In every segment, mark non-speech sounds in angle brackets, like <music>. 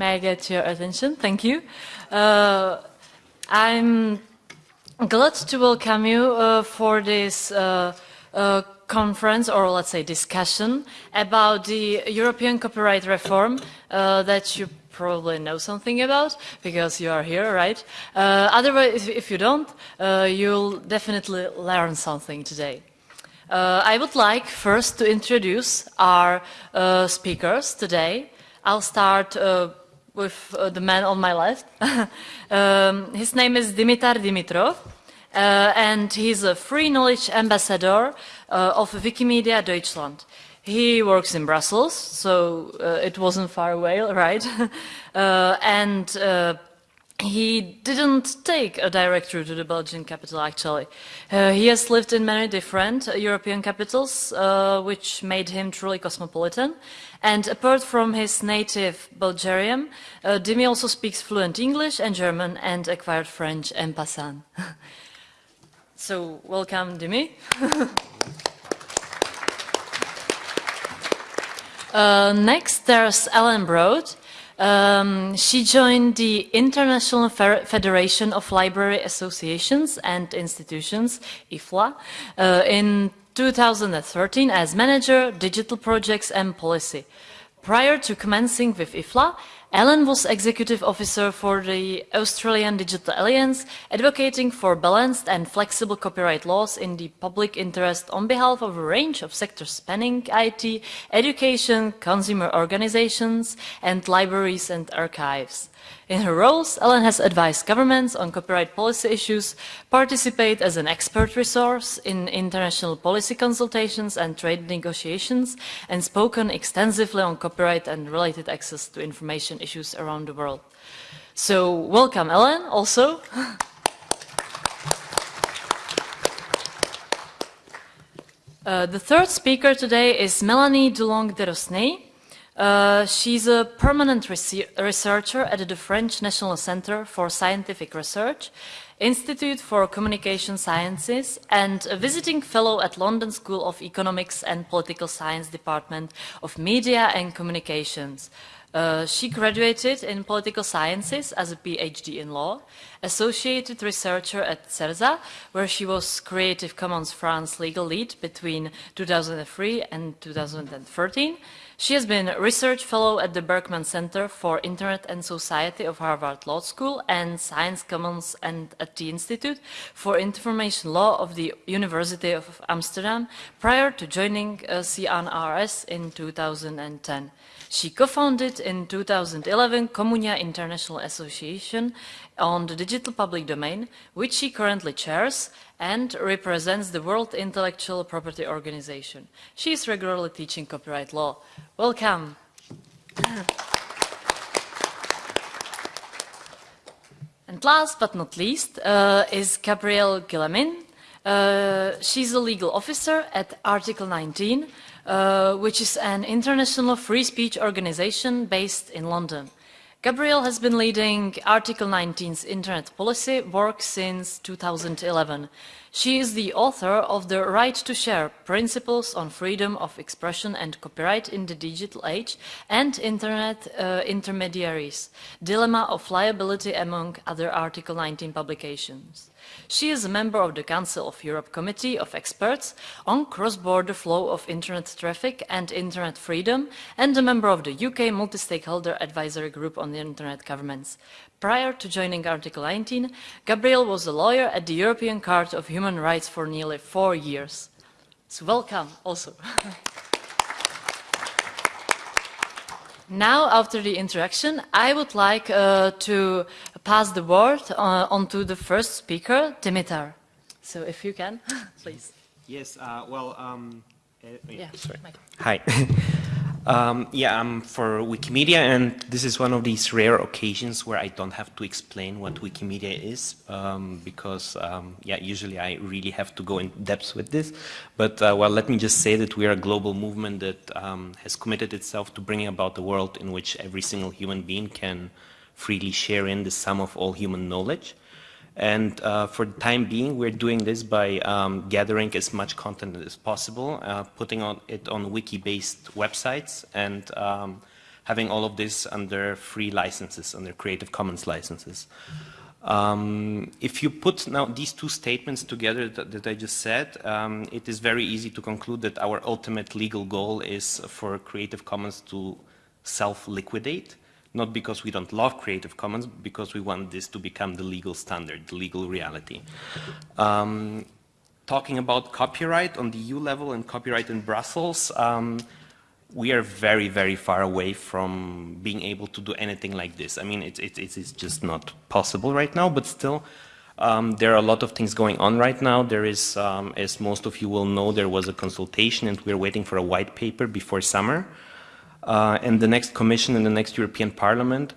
May I get your attention? Thank you. Uh, I'm glad to welcome you uh, for this uh, uh, conference, or let's say discussion, about the European copyright reform uh, that you probably know something about, because you are here, right? Uh, otherwise, if, if, you don't, you'll definitely learn something today. I would like first to introduce our speakers today. I'll start with uh, the man on my left. <laughs> um, his name is Dimitar Dimitrov, uh, and he's a free knowledge ambassador uh, of Wikimedia Deutschland. He works in Brussels, so uh, it wasn't far away, <laughs> right? Uh, and uh, he didn't take a direct route to the Belgian capital, actually. Uh, he has lived in many different European capitals, uh, which made him truly cosmopolitan. And apart from his native Bulgarian, uh, Dimi also speaks fluent English and German and acquired French en passant. <laughs> so, welcome, Dimi. <laughs> Uh, next, there's Ellen Broad. Um, she joined the International Federation of Library Associations and Institutions, IFLA, uh, in 2013 as Manager, Digital Projects and Policy. Prior to commencing with IFLA, Ellen was executive officer for the Australian Digital Alliance, advocating for balanced and flexible copyright laws in the public interest on behalf of a range of sectors spanning IT, education, consumer organizations, and libraries and archives. In her roles, Ellen has advised governments on copyright policy issues, participate as an expert resource in international policy consultations and trade negotiations, and spoken extensively on copyright and related access to information issues around the world. So welcome, Ellen, also. <laughs> Uh, the third speaker today is Melanie Dulong de Rosnay. Uh, she's a permanent researcher at the French National Center for Scientific Research, Institute for Communication Sciences, and a visiting fellow at London School of Economics and Political Science Department of Media and Communications. Uh, she graduated in political sciences as a PhD in law, associated researcher at CERSA, where she was Creative Commons France legal lead between 2003 and 2013. She has been a research fellow at the Berkman Center for Internet and Society of Harvard Law School and Science Commons and at the Institute for Information Law of the University of Amsterdam prior to joining uh, CNRS in 2010. She co-founded in 2011 Communia International Association on the digital public domain, which she currently chairs and represents the World Intellectual Property Organization. She is regularly teaching copyright law. Welcome. and last but not least uh, is Gabrielle Guillemin. Uh, she's a legal officer at Article 19, uh, which is an international free speech organization based in London. Gabrielle has been leading Article 19's internet policy work since 2011. She is the author of The Right to Share Principles on Freedom of Expression and Copyright in the Digital Age and Internet uh, Intermediaries, Dilemma of Liability among other Article 19 publications. She is a member of the Council of Europe Committee of Experts on Cross-Border Flow of Internet Traffic and Internet Freedom and a member of the UK Multi-Stakeholder Advisory Group on the Internet Governance. Prior to joining Article 19, Gabrielle was a lawyer at the European Court of Human Rights for nearly four years. So welcome also. <laughs> Now, after the introduction, I would like uh, to pass the word uh, on to the first speaker, Dimitar. So if you can, <laughs> please. Yes, uh, well, um, uh, yeah, sorry. Hi. <laughs> Um, yeah, I'm for Wikimedia, and this is one of these rare occasions where I don't have to explain what Wikimedia is, um, because, um, yeah, usually I really have to go in depth with this. But, uh, well, let me just say that we are a global movement that um, has committed itself to bringing about a world in which every single human being can freely share in the sum of all human knowledge. And uh, for the time being, we're doing this by um, gathering as much content as possible, uh, putting on it on wiki-based websites, and um, having all of this under free licenses, under Creative Commons licenses. Um, if you put now these two statements together that, that I just said, um, it is very easy to conclude that our ultimate legal goal is for Creative Commons to self-liquidate, not because we don't love Creative Commons, but because we want this to become the legal standard, the legal reality. Um, talking about copyright on the EU level and copyright in Brussels, um, we are very, very far away from being able to do anything like this. I mean, it's, it's, it's just not possible right now, but still, um, there are a lot of things going on right now. There is, um, as most of you will know, there was a consultation and we're waiting for a white paper before summer. Uh, and the next Commission and the next European Parliament,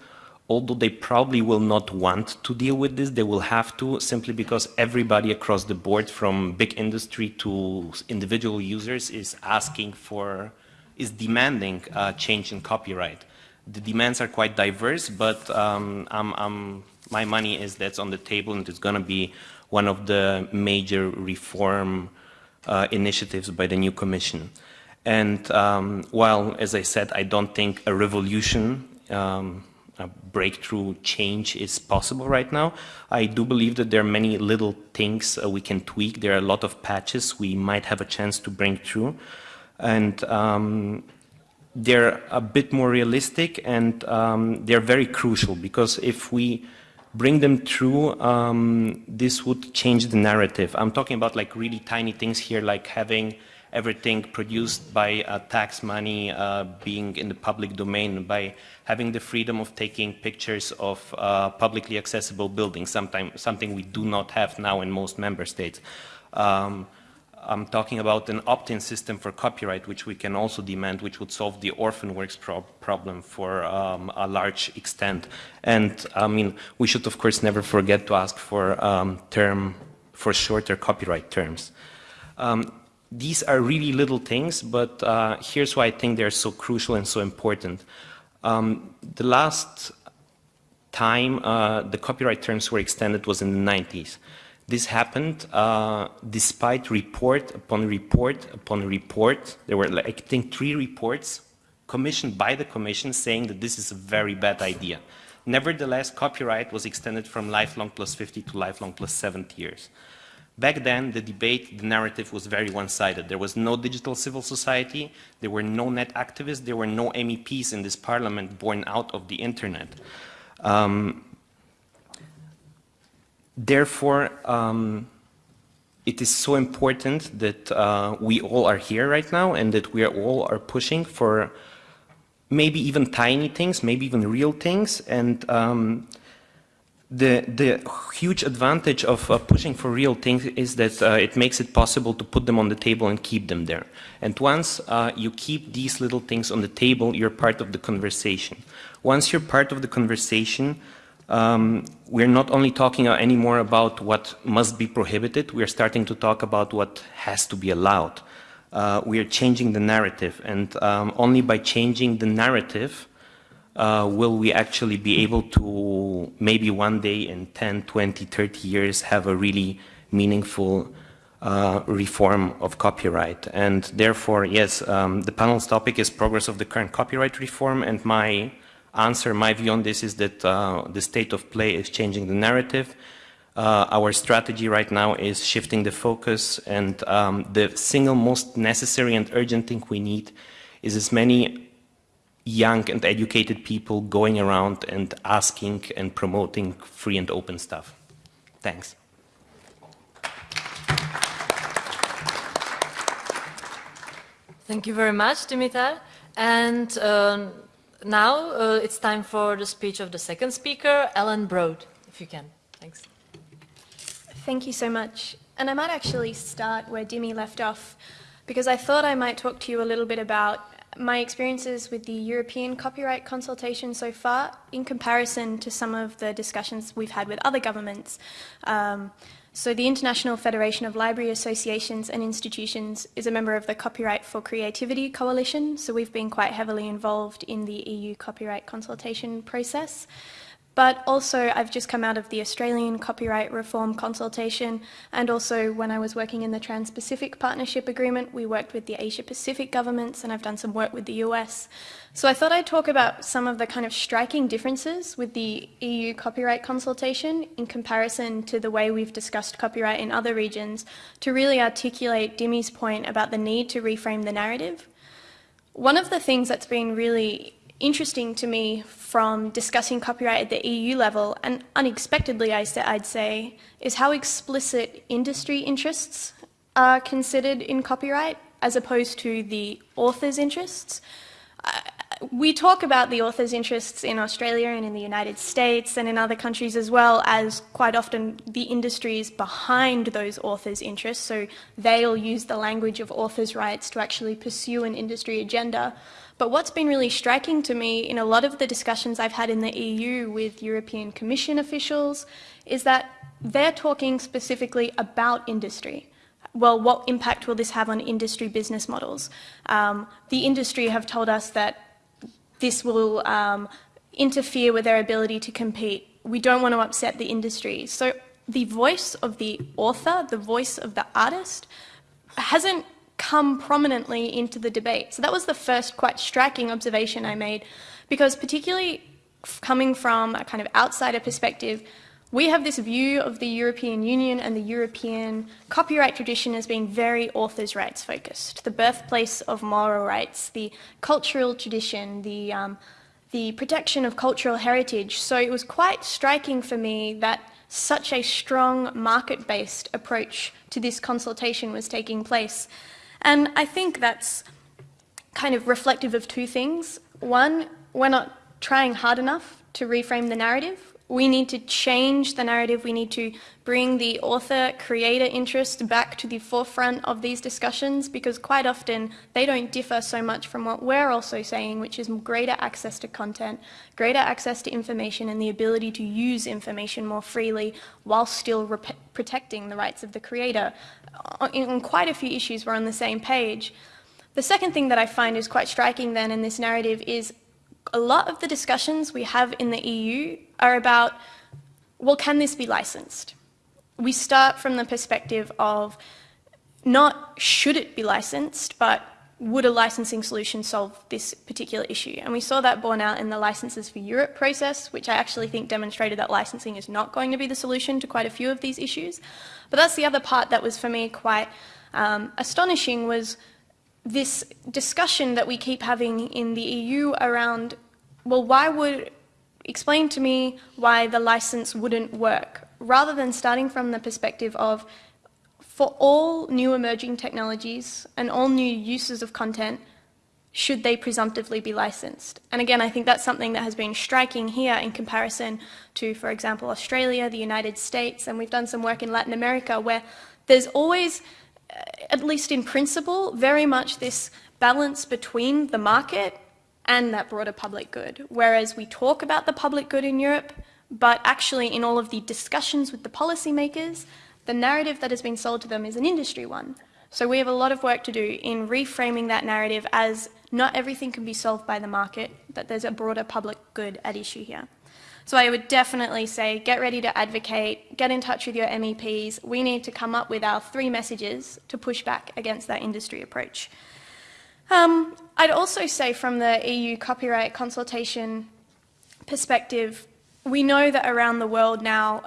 although they probably will not want to deal with this, they will have to simply because everybody across the board from big industry to individual users is asking for is demanding a change in copyright. The demands are quite diverse, but um, I'm, I'm, my money is that's on the table and it's going to be one of the major reform uh, initiatives by the new commission. And um, while, as I said, I don't think a revolution, um, a breakthrough change is possible right now, I do believe that there are many little things uh, we can tweak. There are a lot of patches we might have a chance to bring through and um, they're a bit more realistic and um, they're very crucial because if we bring them through, um, this would change the narrative. I'm talking about like really tiny things here, like having everything produced by uh, tax money uh, being in the public domain, by having the freedom of taking pictures of uh, publicly accessible buildings, sometime, something we do not have now in most member states. Um, I'm talking about an opt-in system for copyright, which we can also demand, which would solve the orphan works pro problem for um, a large extent. And I mean, we should of course never forget to ask for um, term, for shorter copyright terms. Um, these are really little things, but uh, here's why I think they're so crucial and so important. Um, the last time uh, the copyright terms were extended was in the 90s. This happened uh, despite report upon report upon report. There were, like, I think, three reports commissioned by the Commission saying that this is a very bad idea. Nevertheless, copyright was extended from lifelong plus 50 to lifelong plus 70 years. Back then, the debate, the narrative was very one-sided. There was no digital civil society, there were no net activists, there were no MEPs in this parliament born out of the internet. Um, Therefore, um, it is so important that uh, we all are here right now and that we are all are pushing for maybe even tiny things, maybe even real things. And um, the, the huge advantage of uh, pushing for real things is that uh, it makes it possible to put them on the table and keep them there. And once uh, you keep these little things on the table, you're part of the conversation. Once you're part of the conversation, um, we're not only talking anymore about what must be prohibited, we're starting to talk about what has to be allowed. Uh, we are changing the narrative, and um, only by changing the narrative uh, will we actually be able to maybe one day in 10, 20, 30 years have a really meaningful uh, reform of copyright. And therefore, yes, um, the panel's topic is progress of the current copyright reform, and my answer, my view on this is that uh, the state of play is changing the narrative. Uh, our strategy right now is shifting the focus and um, the single most necessary and urgent thing we need is as many young and educated people going around and asking and promoting free and open stuff. Thanks. Thank you very much, Dimitar. And uh, now uh, it's time for the speech of the second speaker, Ellen Broad, if you can. Thanks. Thank you so much. And I might actually start where Dimi left off, because I thought I might talk to you a little bit about my experiences with the European copyright consultation so far in comparison to some of the discussions we've had with other governments. Um, so the International Federation of Library Associations and Institutions is a member of the Copyright for Creativity Coalition, so we've been quite heavily involved in the EU copyright consultation process. But also, I've just come out of the Australian copyright reform consultation, and also when I was working in the Trans Pacific Partnership Agreement, we worked with the Asia Pacific governments, and I've done some work with the US. So I thought I'd talk about some of the kind of striking differences with the EU copyright consultation in comparison to the way we've discussed copyright in other regions to really articulate Dimi's point about the need to reframe the narrative. One of the things that's been really interesting to me from discussing copyright at the EU level, and unexpectedly I'd say, is how explicit industry interests are considered in copyright as opposed to the author's interests. Uh, we talk about the author's interests in Australia and in the United States and in other countries as well as quite often the industries behind those authors' interests. So they'll use the language of authors' rights to actually pursue an industry agenda. But what's been really striking to me in a lot of the discussions I've had in the EU with European Commission officials is that they're talking specifically about industry. Well, what impact will this have on industry business models? Um, the industry have told us that this will um, interfere with their ability to compete. We don't want to upset the industry. So the voice of the author, the voice of the artist, hasn't come prominently into the debate. So that was the first quite striking observation I made, because particularly coming from a kind of outsider perspective, we have this view of the European Union and the European copyright tradition as being very authors' rights focused, the birthplace of moral rights, the cultural tradition, the, um, the protection of cultural heritage. So it was quite striking for me that such a strong market-based approach to this consultation was taking place. And I think that's kind of reflective of two things. One, we're not trying hard enough to reframe the narrative. We need to change the narrative. We need to bring the author creator interest back to the forefront of these discussions because quite often they don't differ so much from what we're also saying, which is greater access to content, greater access to information, and the ability to use information more freely while still protecting the rights of the creator Uh, on quite a few issues we're on the same page. The second thing that I find is quite striking then in this narrative is a lot of the discussions we have in the EU are about, well, can this be licensed? We start from the perspective of not should it be licensed, but would a licensing solution solve this particular issue? And we saw that borne out in the Licenses for Europe process, which I actually think demonstrated that licensing is not going to be the solution to quite a few of these issues. But that's the other part that was for me quite um, astonishing was this discussion that we keep having in the EU around, well, why would, explain to me why the license wouldn't work, rather than starting from the perspective of for all new emerging technologies and all new uses of content, should they presumptively be licensed? And again, I think that's something that has been striking here in comparison to, for example, Australia, the United States, and we've done some work in Latin America where there's always, uh, at least in principle, very much this balance between the market and that broader public good. Whereas we talk about the public good in Europe, but actually in all of the discussions with the policymakers, the narrative that has been sold to them is an industry one. So we have a lot of work to do in reframing that narrative as not everything can be solved by the market, that there's a broader public good at issue here. So I would definitely say get ready to advocate, get in touch with your MEPs. We need to come up with our three messages to push back against that industry approach. Um, I'd also say from the EU copyright consultation perspective, we know that around the world now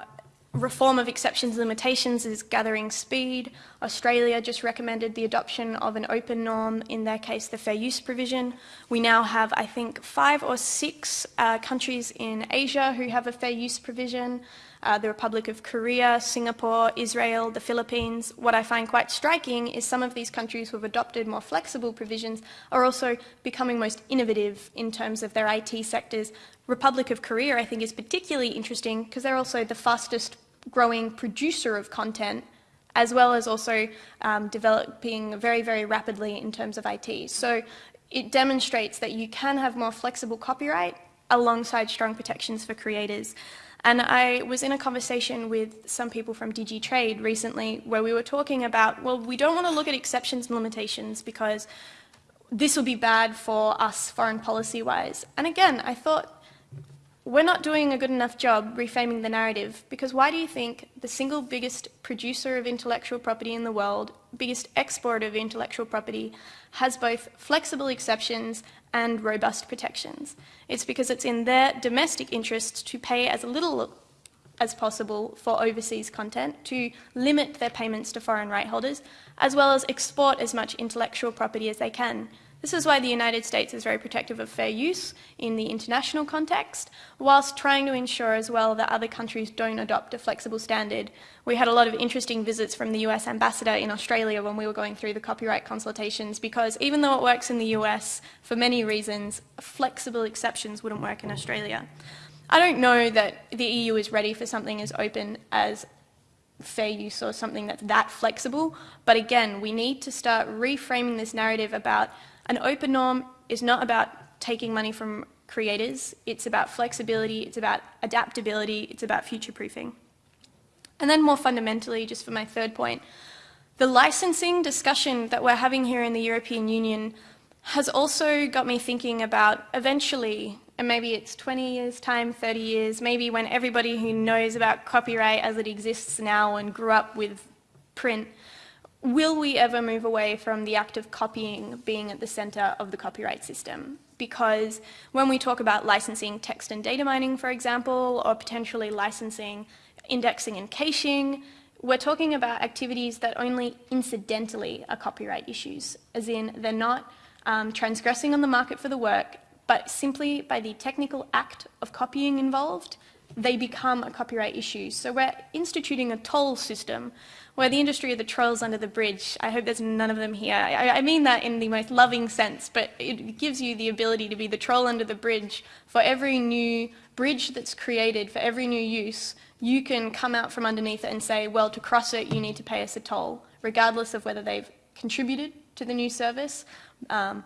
Reform of exceptions and limitations is gathering speed. Australia just recommended the adoption of an open norm, in their case the fair use provision. We now have, I think, five or six uh, countries in Asia who have a fair use provision. Uh, the Republic of Korea, Singapore, Israel, the Philippines. What I find quite striking is some of these countries who have adopted more flexible provisions are also becoming most innovative in terms of their IT sectors. Republic of Korea, I think, is particularly interesting because they're also the fastest growing producer of content as well as also um, developing very, very rapidly in terms of IT. So it demonstrates that you can have more flexible copyright alongside strong protections for creators. And I was in a conversation with some people from DG Trade recently where we were talking about, well, we don't want to look at exceptions and limitations because this will be bad for us foreign policy wise. And again, I thought we're not doing a good enough job reframing the narrative because why do you think the single biggest producer of intellectual property in the world, biggest exporter of intellectual property, has both flexible exceptions and robust protections? It's because it's in their domestic interests to pay as little as possible for overseas content, to limit their payments to foreign right holders, as well as export as much intellectual property as they can. This is why the United States is very protective of fair use in the international context, whilst trying to ensure as well that other countries don't adopt a flexible standard. We had a lot of interesting visits from the US ambassador in Australia when we were going through the copyright consultations, because even though it works in the US for many reasons, flexible exceptions wouldn't work in Australia. I don't know that the EU is ready for something as open as fair use or something that's that flexible, but again, we need to start reframing this narrative about an open norm is not about taking money from creators, it's about flexibility, it's about adaptability, it's about future-proofing. And then more fundamentally, just for my third point, the licensing discussion that we're having here in the European Union has also got me thinking about eventually, and maybe it's 20 years time, 30 years, maybe when everybody who knows about copyright as it exists now and grew up with print will we ever move away from the act of copying being at the center of the copyright system? Because when we talk about licensing text and data mining, for example, or potentially licensing indexing and caching, we're talking about activities that only incidentally are copyright issues, as in they're not um, transgressing on the market for the work, but simply by the technical act of copying involved, they become a copyright issue. So we're instituting a toll system where the industry are the trolls under the bridge. I hope there's none of them here. I, I, mean that in the most loving sense, but it gives you the ability to be the troll under the bridge. For every new bridge that's created, for every new use, you can come out from underneath it and say, well, to cross it, you need to pay us a toll, regardless of whether they've contributed to the new service, um,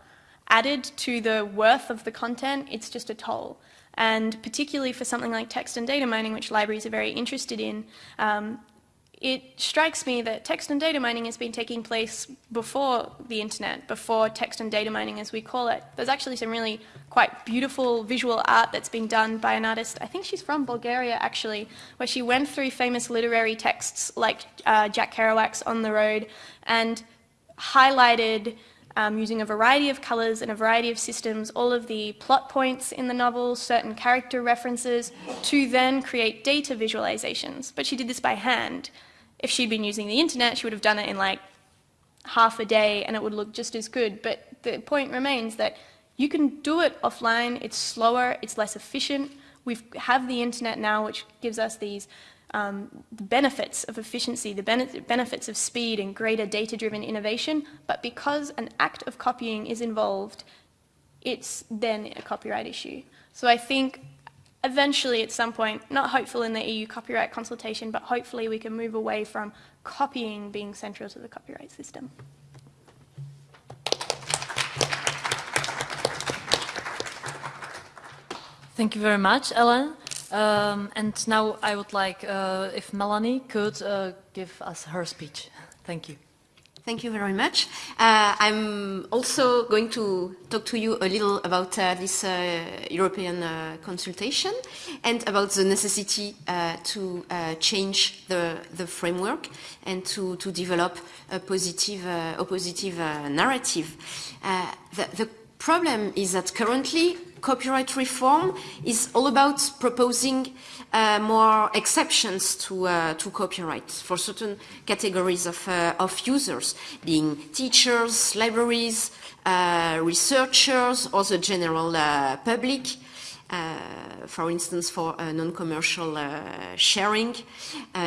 added to the worth of the content, it's just a toll. And particularly for something like text and data mining, which libraries are very interested in, um, it strikes me that text and data mining has been taking place before the internet, before text and data mining as we call it. There's actually some really quite beautiful visual art that's been done by an artist, I think she's from Bulgaria actually, where she went through famous literary texts like uh, Jack Kerouac's On the Road and highlighted um, using a variety of colours and a variety of systems, all of the plot points in the novel, certain character references, to then create data visualizations. But she did this by hand if she'd been using the internet, she would have done it in like half a day and it would look just as good. But the point remains that you can do it offline, it's slower, it's less efficient. We have the internet now, which gives us these um, the benefits of efficiency, the benefits of speed and greater data-driven innovation, but because an act of copying is involved, it's then a copyright issue. So I think eventually at some point, not hopeful in the EU copyright consultation, but hopefully we can move away from copying being central to the copyright system. Thank you very much, Ellen. Um, and now I would like uh, if Melanie could uh, give us her speech. Thank you. Thank you very much. Uh, I'm also going to talk to you a little about uh, this uh, European uh, consultation and about the necessity uh, to uh, change the, the framework and to, to develop a positive, a positive narrative. The, the problem is that currently copyright reform is all about proposing uh, more exceptions to, uh, to copyright for certain categories of, uh, of users, being teachers, libraries, uh, researchers, or the general uh, public. Uh, for instance, for non-commercial sharing,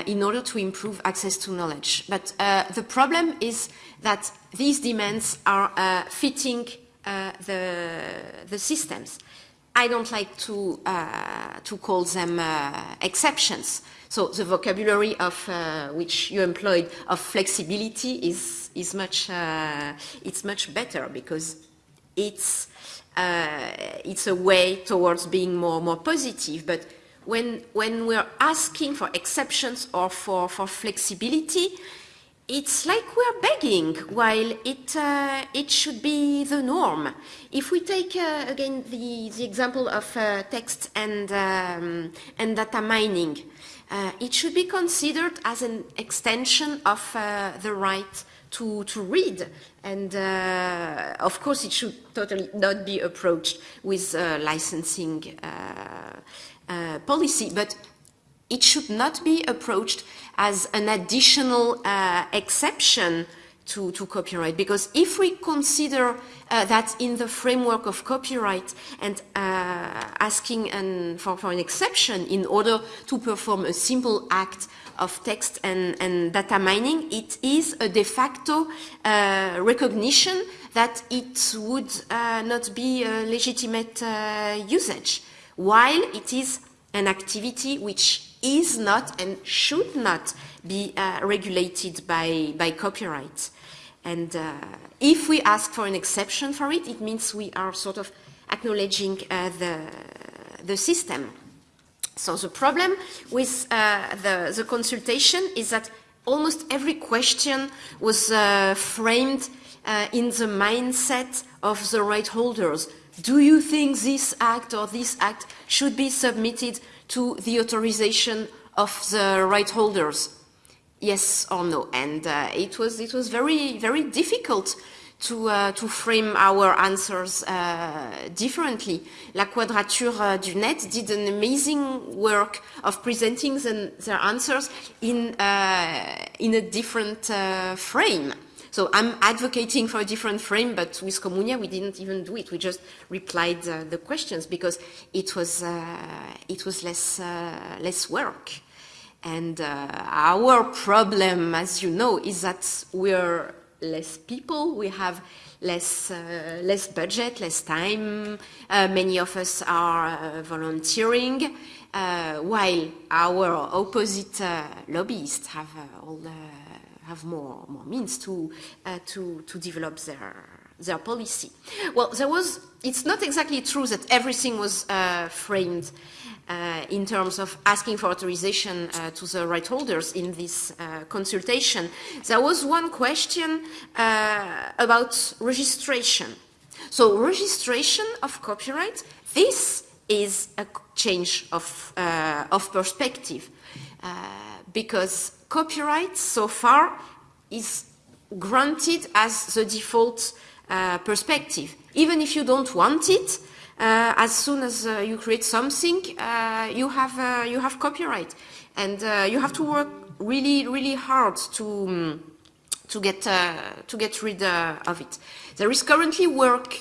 in order to improve access to knowledge. But the problem is that these demands are fitting the, the systems. I don't like to, uh, to call them uh, exceptions. So the vocabulary of uh, which you employed of flexibility is, is much, uh, it's much better because it's, uh, it's a way towards being more, more positive. But when, when we're asking for exceptions or for, for flexibility, it's like we're begging while it, uh, it should be the norm. If we take uh, again the, the example of uh, text and, um, and data mining, uh, it should be considered as an extension of uh, the right to, to read. And uh, of course, it should totally not be approached with licensing policy, but it should not be approached as an additional uh, exception to, to, copyright. Because if we consider uh, that in the framework of copyright and uh, asking an, for, for, an exception in order to perform a simple act of text and, and data mining, it is a de facto uh, recognition that it would uh, not be a legitimate uh, usage, while it is an activity which is not and should not be uh, regulated by, by copyright. And uh, if we ask for an exception for it, it means we are sort of acknowledging uh, the, the system. So the problem with uh, the, the consultation is that almost every question was uh, framed uh, in the mindset of the right holders. Do you think this act or this act should be submitted to the authorization of the right holders? Yes or no? And uh, it was it was very very difficult to, uh, to frame our answers uh, differently. La Quadrature uh, du Net did an amazing work of presenting the, their answers in, uh, in a different uh, frame. So I'm advocating for a different frame, but with Communia we didn't even do it. We just replied uh, the questions because it was uh, it was less uh, less work. And uh, our problem, as you know, is that we're less people. We have less uh, less budget, less time. Uh, many of us are volunteering, while our opposite lobbyists have all the have more, more means to, uh, to, to develop their, their policy. Well, there was, it's not exactly true that everything was uh, framed uh, in terms of asking for authorization uh, to the right holders in this uh, consultation. There was one question uh, about registration. So registration of copyright, this is a change of, of perspective because copyright so far is granted as the default uh, perspective. Even if you don't want it, uh, as soon as uh, you create something, uh, you have uh, you have copyright, and uh, you have to work really really hard to um, to get to get rid of it. There is currently work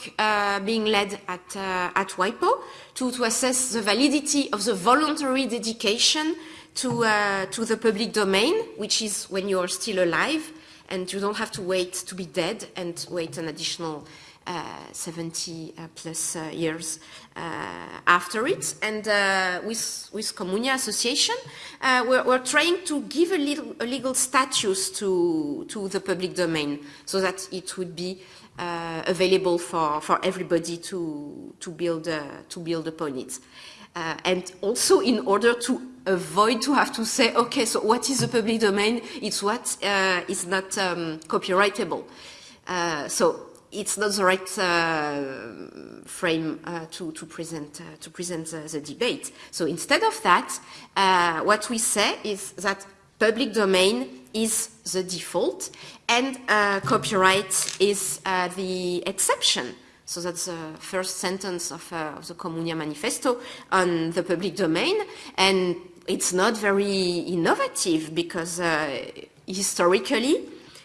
being led at at WIPO to, to assess the validity of the voluntary dedication to, uh, to the public domain, which is when you are still alive and you don't have to wait to be dead and wait an additional uh, 70 uh, plus uh, years uh, after it. And uh, with, with Communia Association, we're, we're, trying to give a, little, a legal status to, to the public domain so that it would be available for, for everybody to, to, build, to build upon it. Uh, and also in order to avoid to have to say, okay, so what is the public domain? It's what uh, is not um, copyrightable. Uh, so it's not the right uh, frame uh, to, to, present, uh, to present the, the, debate. So instead of that, what we say is that public domain is the default and copyright is the exception. So that's the first sentence of, uh, of, the Communia Manifesto on the public domain. And it's not very innovative because uh, historically,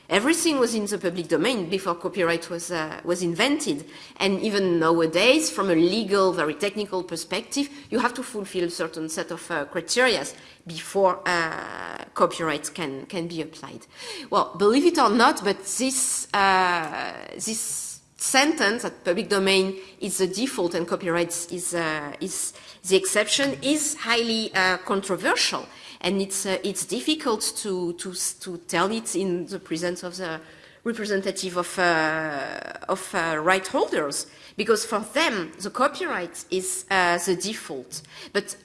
everything was in the public domain before copyright was, uh, was invented. And even nowadays, from a legal, very technical perspective, you have to fulfill a certain set of uh, criteria before uh, copyright can, can be applied. Well, believe it or not, but this, uh, this sentence that public domain is the default and copyright is, uh, is the exception is highly uh, controversial. And it's, uh, it's difficult to, to, to tell it in the presence of the representative of, uh, of uh, right holders. Because for them the copyright is uh, the default. But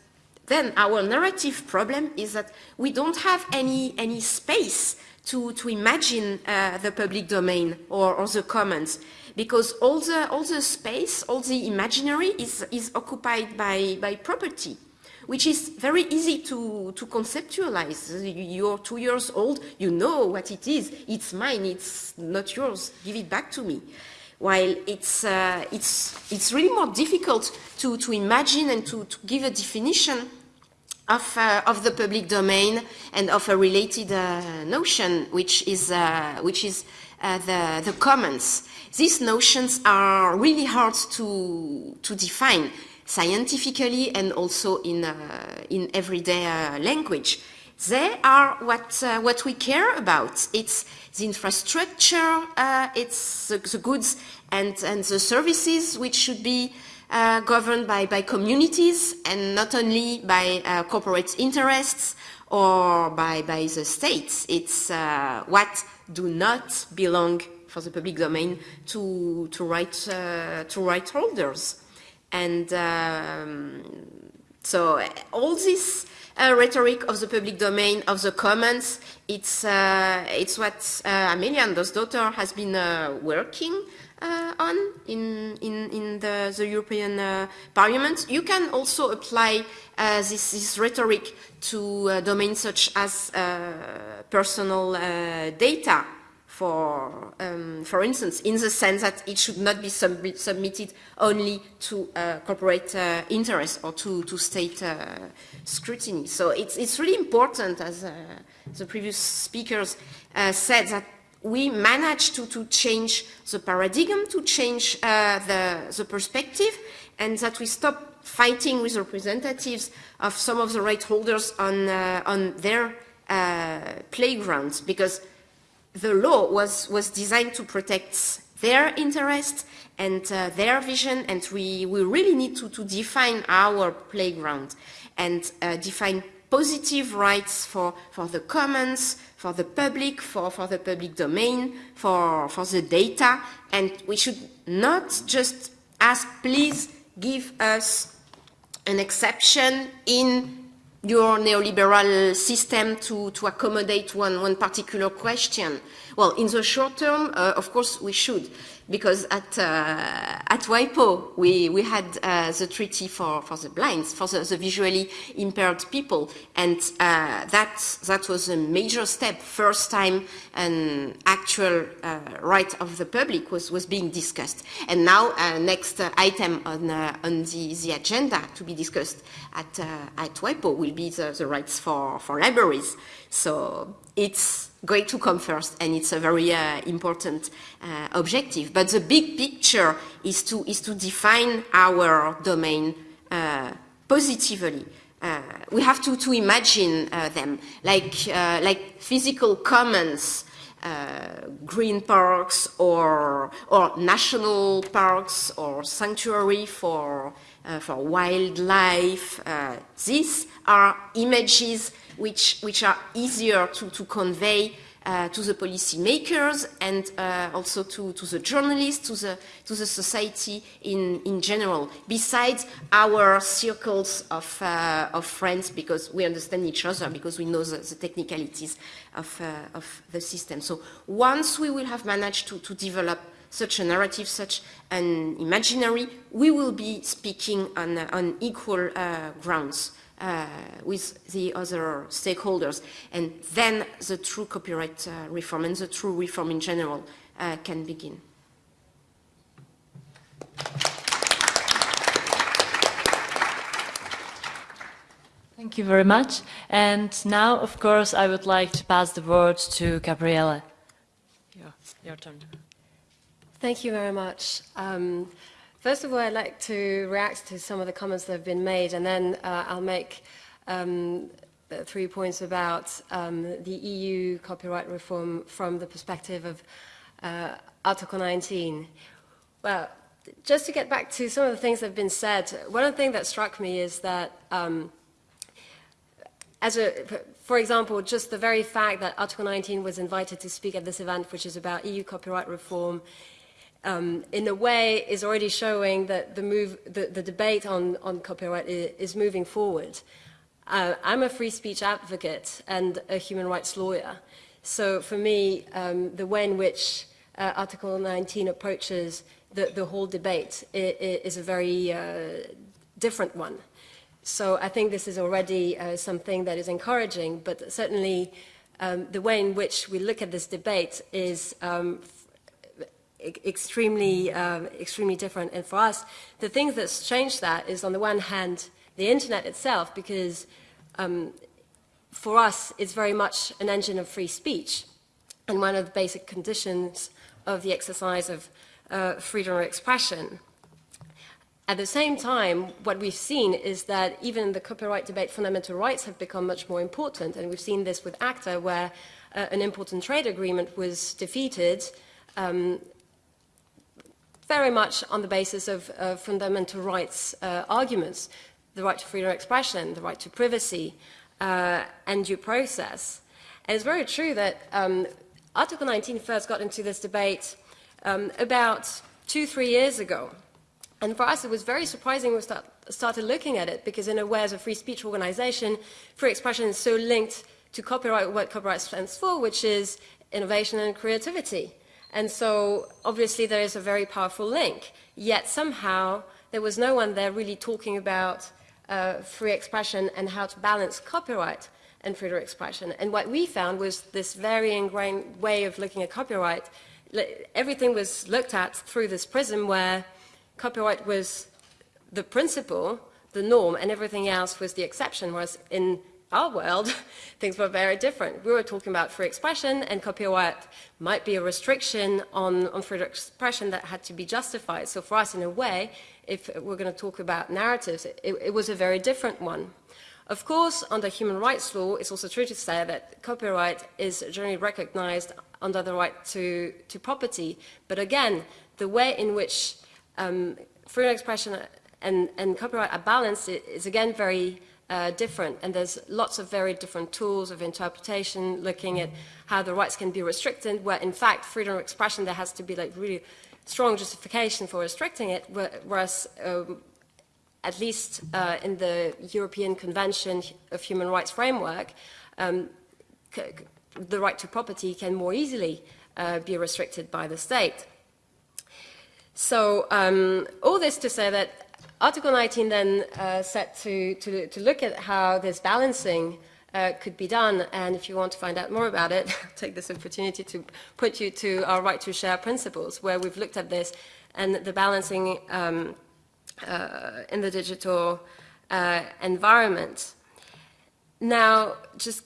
then our narrative problem is that we don't have any, any space to, to imagine the public domain or, or the commons because all the, all the space, all the imaginary is, is occupied by, by property which is very easy to, to conceptualize. You're two years old, you know what it is. It's mine, it's not yours. Give it back to me. While it's, uh, it's, it's really more difficult to, to imagine and to, to give a definition of, uh, of the public domain and of a related uh, notion, which is, uh, which is uh, the, the commons. These notions are really hard to, to define scientifically and also in, uh, in everyday uh, language. They are what, uh, what we care about. It's the infrastructure, uh, it's the, the, goods and, and the services which should be uh, governed by, by communities and not only by uh, corporate interests or by, by the states. It's what do not belong for the public domain to, to, right, to right holders. And um, so all this uh, rhetoric of the public domain, of the commons, it's, uh, it's what uh, Amelia Andersdotter has been uh, working uh, on in, in, in the, the European uh, Parliament. You can also apply this, this, rhetoric to domains such as personal data for, um, for instance, in the sense that it should not be sub submitted only to uh, corporate uh, or to, to state uh, scrutiny. So it's, it's really important, as uh, the previous speakers uh, said, that we manage to, to change the paradigm, to change uh, the, the perspective, and that we stop fighting with representatives of some of the right holders on, on their playgrounds, because the law was, was designed to protect their interests and uh, their vision, and we, we really need to, to define our playground and uh, define positive rights for, for the commons, for the public, for, for the public domain, for, for the data, and we should not just ask, please give us an exception in your neoliberal system to, to accommodate one, one particular question? Well, in the short term, uh, of course, we should because at, uh, at WIPO, we, we had uh, the treaty for, for the blinds, for the, the visually impaired people, and uh, that, that was a major step, first time an actual uh, right of the public was, was being discussed. And now, uh, next item on, on the, the agenda to be discussed at, at WIPO will be the, the rights for, for libraries. So it's going to come first, and it's a very uh, important uh, objective. But the big picture is to, is to define our domain uh, positively. Uh, we have to, to imagine uh, them like, uh, like physical commons, green parks or, or national parks or sanctuary for, for wildlife. these are images which, which are easier to, to convey uh, to the policymakers and uh, also to, to the journalists, to the, to the society in, in general, besides our circles of, uh, of friends because we understand each other, because we know the, the technicalities of, uh, of the system. So once we will have managed to, to develop such a narrative, such an imaginary, we will be speaking on, on equal uh, grounds uh, with the other stakeholders. And then the true copyright uh, reform and the true reform in general uh, can begin. Thank you very much. And now, of course, I would like to pass the word to Gabrielle. Your, your turn. Thank you very much. Um, First of all, I'd like to react to some of the comments that have been made, and then uh, I'll make um, three points about um, the EU copyright reform from the perspective of uh, Article 19. Well, just to get back to some of the things that have been said, one of the things that struck me is that, um, as a, for example, just the very fact that Article 19 was invited to speak at this event, which is about EU copyright reform, um, in a way is already showing that the, move, the, the debate on, on copyright is, is moving forward. uh, I'm a free speech advocate and a human rights lawyer. So for me, um, the way in which uh, Article 19 approaches the, the whole debate is, is a very uh, different one. So I think this is already uh, something that is encouraging, but certainly um, the way in which we look at this debate is um, extremely, um, extremely different. And for us, the thing that's changed that is, on the one hand, the internet itself, because um, for us, it's very much an engine of free speech. And one of the basic conditions of the exercise of uh, freedom of expression. At the same time, what we've seen is that even in the copyright debate, fundamental rights have become much more important. And we've seen this with ACTA, where uh, an important trade agreement was defeated um, very much on the basis of uh, fundamental rights uh, arguments, the right to freedom of expression, the right to privacy, uh, and due process. And it's very true that um, Article 19 first got into this debate um, about two, three years ago. And for us, it was very surprising we start, started looking at it, because in a way, as a free speech organization, free expression is so linked to copyright, what copyright stands for, which is innovation and creativity. And so, obviously, there is a very powerful link. Yet, somehow, there was no one there really talking about uh, free expression and how to balance copyright and freedom of expression. And what we found was this very ingrained way of looking at copyright. Everything was looked at through this prism where copyright was the principle, the norm, and everything else was the exception, whereas in our world, <laughs> things were very different. We were talking about free expression, and copyright might be a restriction on, on free expression that had to be justified. So for us, in a way, if we're going to talk about narratives, it, it was a very different one. Of course, under human rights law, it's also true to say that copyright is generally recognized under the right to, to property. But again, the way in which um, expression and, and copyright are balanced is again very uh, different. And there's lots of very different tools of interpretation looking at how the rights can be restricted, where in fact freedom of expression there has to be like really strong justification for restricting it, whereas um, at least uh, in the European Convention of Human Rights Framework, um, the right to property can more easily uh, be restricted by the state. So um, all this to say that Article 19 then uh, set to, to, to, look at how this balancing uh, could be done, and if you want to find out more about it, I'll <laughs> take this opportunity to put you to our right to share principles, where we've looked at this and the balancing um, uh, in the digital uh, environment. Now, just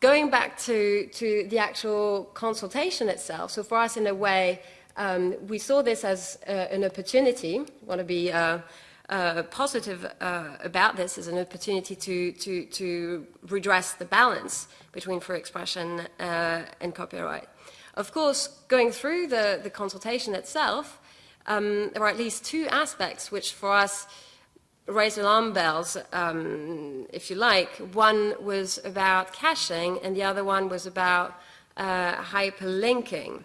going back to, to the actual consultation itself, so for us, in a way, um, we saw this as uh, an opportunity, want to be uh, uh, positive uh, about this as an opportunity to, to, to redress the balance between free expression uh, and copyright. Of course, going through the, the consultation itself, um, there are at least two aspects which for us raised alarm bells, um, if you like. One was about caching and the other one was about uh, hyperlinking.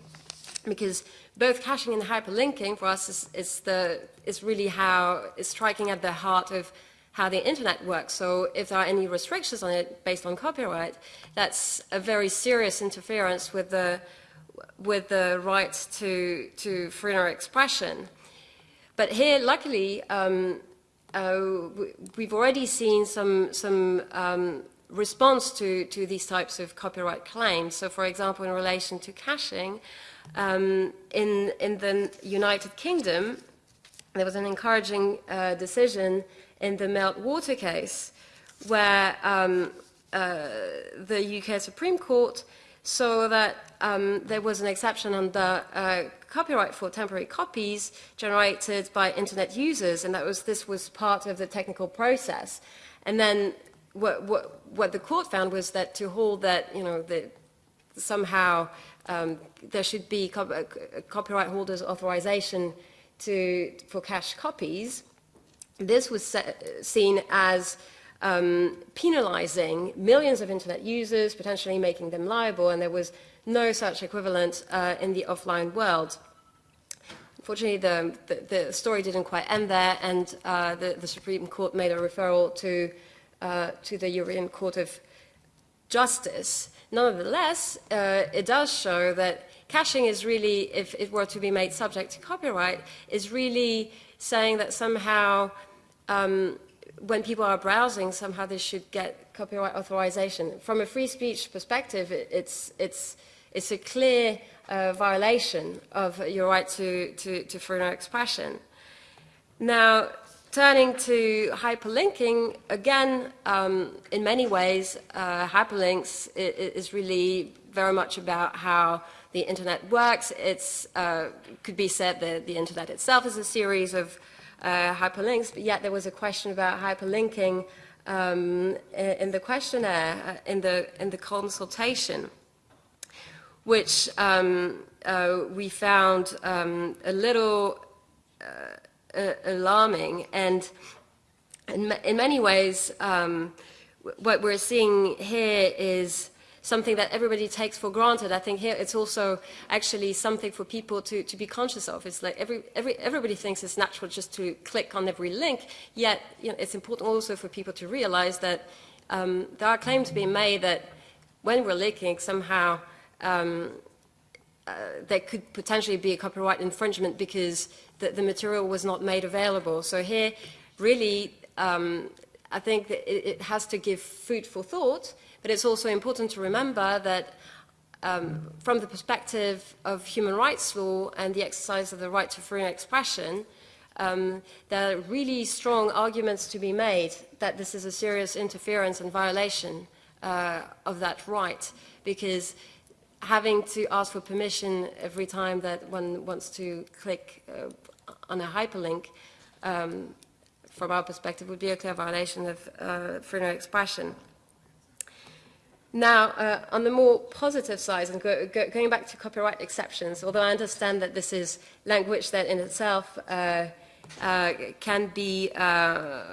Because both caching and hyperlinking for us is, is, the, is really how, is striking at the heart of how the internet works. So if there are any restrictions on it based on copyright, that's a very serious interference with the with the right to, to freedom of expression. But here, luckily, um, uh, we've already seen some, some um, response to, to these types of copyright claims. So, for example, in relation to caching, um, in, in the United Kingdom, there was an encouraging uh, decision in the Meltwater case where um, uh, the UK Supreme Court so that um, there was an exception under uh, copyright for temporary copies generated by internet users, and that was this was part of the technical process. And then what, what, what the court found was that to hold that, you know, that somehow um, there should be co uh, copyright holders' authorization to, for cache copies, this was seen as um, penalizing millions of internet users, potentially making them liable, and there was no such equivalent uh, in the offline world. Unfortunately, the, the, the, story didn't quite end there, and uh, the, the, Supreme Court made a referral to uh, to the European Court of Justice. Nonetheless, uh, it does show that caching is really, if it were to be made subject to copyright, is really saying that somehow um, when people are browsing, somehow they should get copyright authorization. From a free speech perspective, it, it's, it's, it's a clear uh, violation of your right to, to, to freedom of expression. Now, turning to hyperlinking, again, um, in many ways, uh, hyperlinks is really very much about how the internet works. It uh, could be said that the internet itself is a series of uh, hyperlinks, but yet there was a question about hyperlinking um, in the questionnaire, uh, in the, in the consultation, which um, uh, we found um, a little uh, alarming. And in, in many ways, um, what we're seeing here is something that everybody takes for granted. I think here it's also actually something for people to, to be conscious of. It's like every, every, everybody thinks it's natural just to click on every link, yet you know, it's important also for people to realize that um, there are claims being made that when we're linking, somehow um, uh, there could potentially be a copyright infringement because the, the material was not made available. So here, really, um, I think that it, it has to give food for thought but it's also important to remember that um, from the perspective of human rights law and the exercise of the right to of expression, um, there are really strong arguments to be made that this is a serious interference and violation uh, of that right, because having to ask for permission every time that one wants to click uh, on a hyperlink, um, from our perspective, would be a clear violation of uh, freedom of expression. Now, uh, on the more positive side, and go, go, going back to copyright exceptions, although I understand that this is language that in itself uh, uh, can be uh,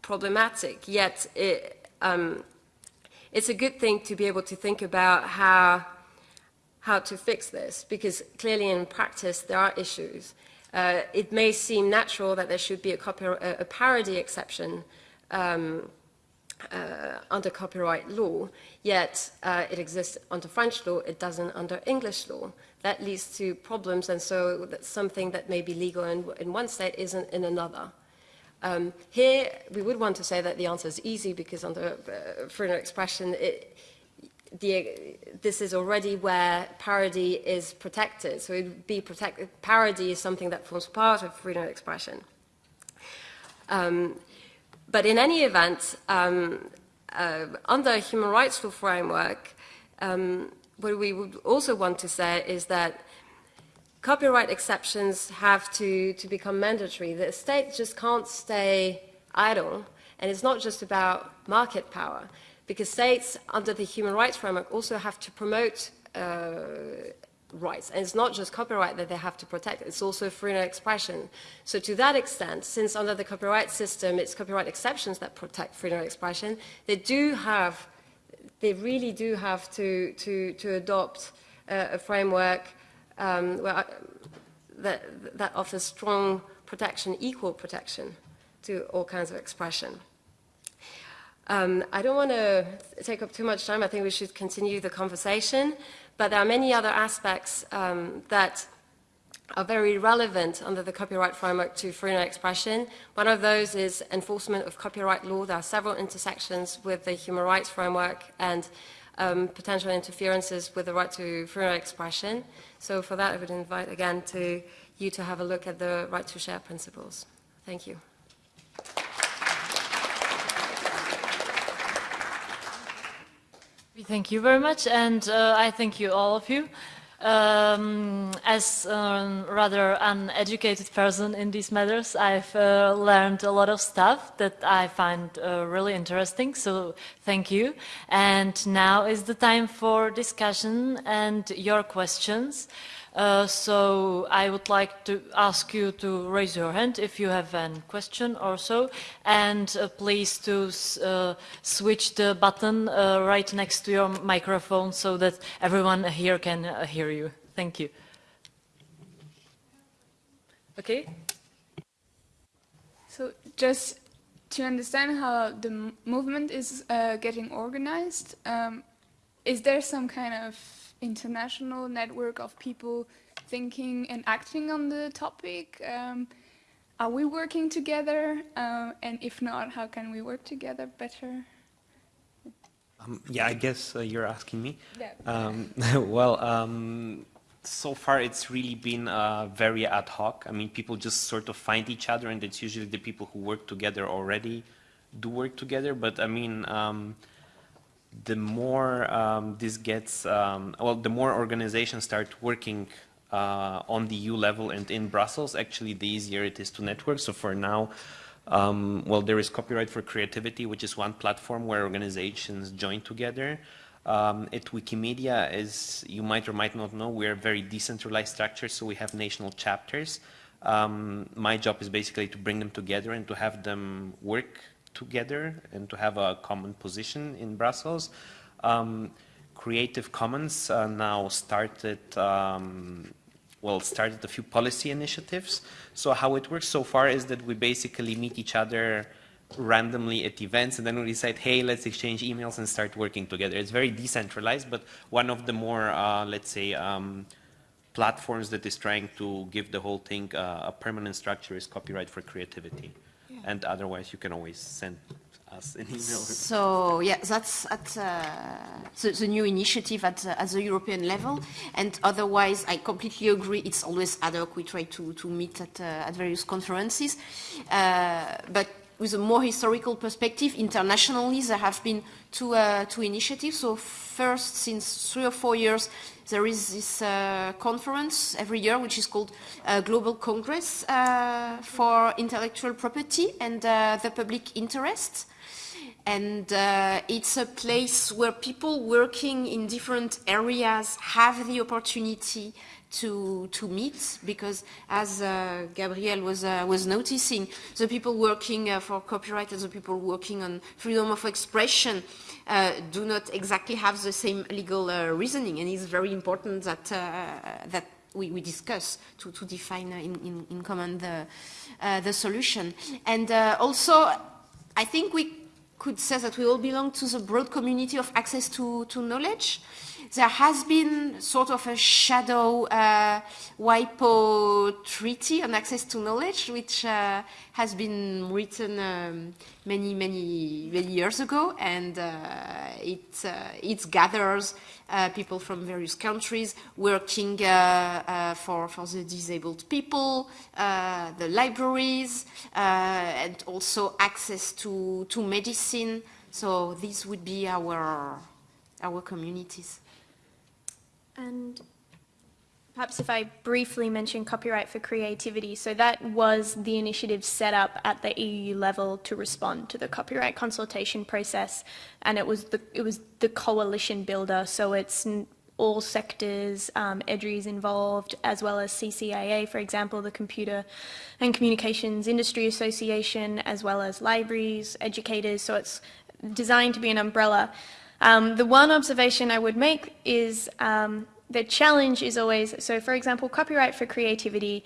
problematic, yet it, um, it's a good thing to be able to think about how, how to fix this, because clearly in practice there are issues. Uh, it may seem natural that there should be a, copy, a, parody exception um, uh, under copyright law, yet uh, it exists under French law, it doesn't under English law. That leads to problems, and so that's something that may be legal in, in one state isn't in another. Um, here, we would want to say that the answer is easy because under uh, of expression, it, the, this is already where parody is protected. So it would be protected. Parody is something that forms part of freedom of expression. Um, but in any event, um, uh, under human rights law framework, um, what we would also want to say is that copyright exceptions have to, to become mandatory. The state just can't stay idle, and it's not just about market power, because states under the human rights framework also have to promote uh, rights. And it's not just copyright that they have to protect, it's also freedom of expression. So to that extent, since under the copyright system, it's copyright exceptions that protect freedom of expression, they do have, they really do have to, to, to adopt uh, a framework um, where, uh, that, that offers strong protection, equal protection to all kinds of expression. Um, I don't want to take up too much time. I think we should continue the conversation. But there are many other aspects um, that are very relevant under the copyright framework to freedom of expression. One of those is enforcement of copyright law. There are several intersections with the human rights framework and um, potential interferences with the right to freedom of expression. So for that, I would invite again to you to have a look at the right to share principles. Thank you. We thank you very much, and uh, I thank you, all of you. Um, as a rather uneducated person in these matters, I've uh, learned a lot of stuff that I find uh, really interesting, so thank you. And now is the time for discussion and your questions. Uh, so I would like to ask you to raise your hand if you have a question or so, and uh, please to uh, switch the button uh, right next to your microphone so that everyone here can uh, hear you. Thank you. Okay. So just to understand how the movement is getting organized, um, is there some kind of international network of people thinking and acting on the topic? Um, are we working together? Uh, and if not, how can we work together better? Um, yeah, I guess uh, you're asking me. Yeah. Um, <laughs> well, um, so far it's really been uh, very ad hoc. I mean, people just sort of find each other, and it's usually the people who work together already do work together. But I mean, um, the more um, this gets, um, well, the more organizations start working uh, on the EU level and in Brussels, actually, the easier it is to network. So for now, um, well, there is Copyright for Creativity, which is one platform where organizations join together. Um, at Wikimedia, as you might or might not know, we're a very decentralized structure, so we have national chapters. Um, my job is basically to bring them together and to have them work together and to have a common position in Brussels. Um, Creative Commons uh, now started, um, well, started a few policy initiatives. So how it works so far is that we basically meet each other randomly at events and then we decide, hey, let's exchange emails and start working together. It's very decentralized, but one of the more, uh, let's say, um, platforms that is trying to give the whole thing uh, a permanent structure is copyright for creativity. And otherwise you can always send us an email. So yeah, that's at uh, the, the, new initiative at, uh, at the European level. And otherwise, I completely agree. It's always ad hoc. We try to, to meet at, uh, at various conferences. Uh, but with a more historical perspective, internationally, there have been two, uh, two initiatives. So first, since three or four years, there is this uh, conference every year, which is called uh, Global Congress uh, for Intellectual Property and uh, the Public Interest. And uh, it's a place where people working in different areas have the opportunity to, to meet because as uh, Gabrielle was, uh, was noticing, the people working uh, for copyright and the people working on freedom of expression uh, do not exactly have the same legal uh, reasoning and it's very important that, uh, that we, we discuss to, to define in, in, in, common the, the solution. And also, I think we could say that we all belong to the broad community of access to, to knowledge there has been sort of a shadow uh, WIPO treaty on access to knowledge, which uh, has been written um, many, many, many years ago, and uh, it, uh, it gathers uh, people from various countries working uh, for, for the disabled people, the libraries, and also access to, to medicine. So these would be our, our communities. And perhaps if I briefly mention copyright for creativity, so that was the initiative set up at the EU level to respond to the copyright consultation process, and it was the it was the coalition builder. So it's all sectors, um, involved, as well as CCIA, for example, the Computer and Communications Industry Association, as well as libraries, educators. So it's designed to be an umbrella. Um, the one observation I would make is um, the challenge is always, so for example, copyright for creativity